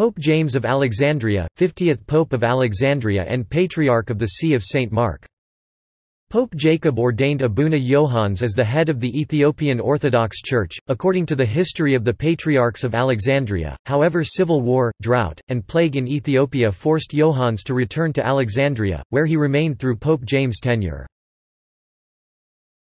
Pope James of Alexandria, 50th Pope of Alexandria and Patriarch of the See of St. Mark. Pope Jacob ordained Abuna Johannes as the head of the Ethiopian Orthodox Church, according to the history of the Patriarchs of Alexandria. However, civil war, drought, and plague in Ethiopia forced Johannes to return to Alexandria, where he remained through Pope James' tenure.